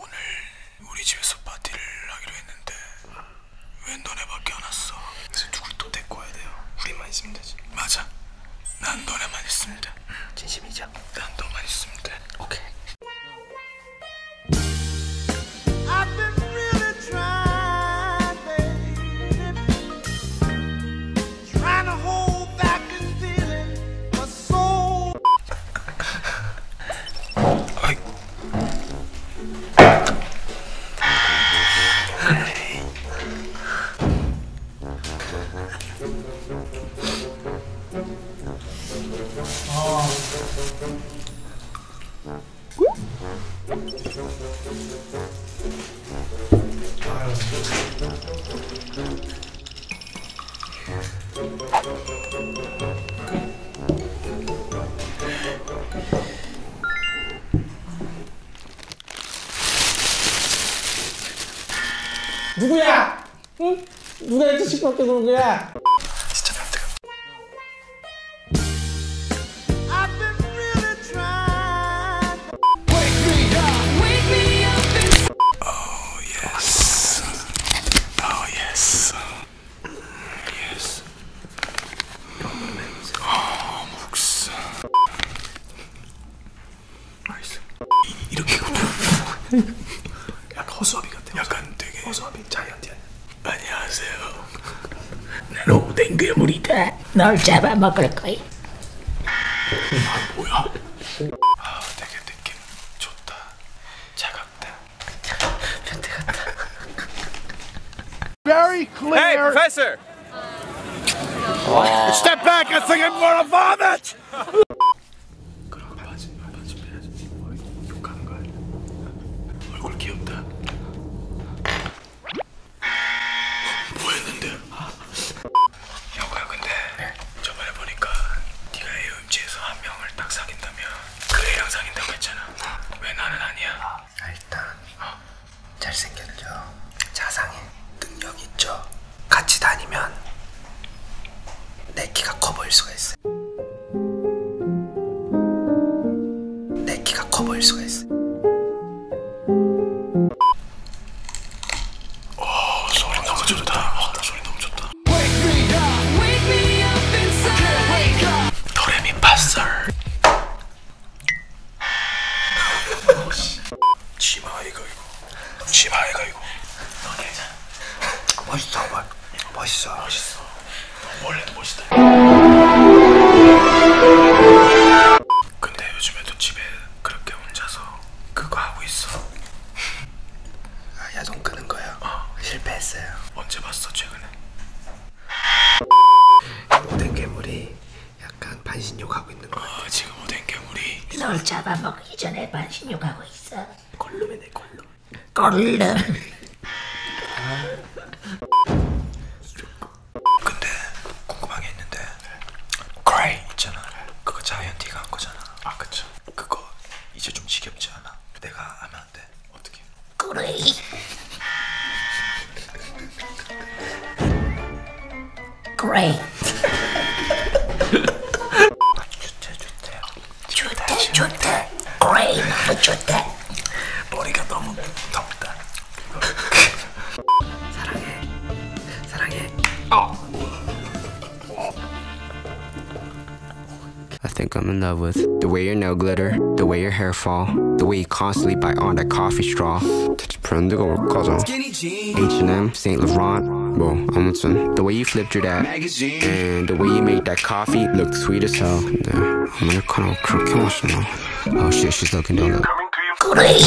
오늘 우리 집에서 파티를 하기로 했는데 왜 너네밖에 안 왔어? 그래서 누굴 또 데리고 와야 돼요? 우리만 있으면 되지 맞아 난 너네만 있으면 돼 진심이죠? 난 너만 있으면 돼 오케이 누구야? 응? 누가 이렇게 시끄럽게 구는 거야? 진짜 멘트가 Oh yes. Yes. 아, 목스. 맛있어. 이- 이렇게 약간 허수아비 같아. 약간 되게 허수아비 자이언티 안녕하세요. 나는 오뎅 괴물이다. 널 잡아먹을 거야. 아 뭐야? 아 되게 느낌 좋다. 차갑다. 변태 같다. very clear. Hey, Professor! Step back, I think I'm gonna vomit! 치마 이거. 멋있어, 멋. 멋있어. 멋있어. 원래도 멋있다. 근데 요즘에도 집에 그렇게 혼자서 그거 하고 있어. 아, 야동 끄는 거요? 어. 실패했어요. 언제 봤어, 최근에? 오뎅 괴물이 약간 반신욕 하고 있는 거 같아. 지금 오뎅 괴물이 널 잡아먹기 전에 반신욕하고 있어. 걸룸이네, 걸룸. 꼴름. 근데 궁금한 게 있는데 그레이 있잖아 그거 자이언티가 한 거잖아 아 그쵸 그거 이제 좀 지겹지 않아? 내가 하면 안 돼? 어떻게? 그래. 그래. 좋대 좋대 좋대, 좋대. 그래, 너무 좋대. think I'm in love with the way your nail glitter, the way your hair fall, the way you constantly bite on that coffee straw. 대체 브랜드가 뭘까죠? H&M, Saint Laurent, 뭐 아무튼 the way you flipped your that, and the way you made that coffee look sweet as hell. 근데 아메리카노 그렇게 맛있나? Oh shit, she's looking down the. 그래.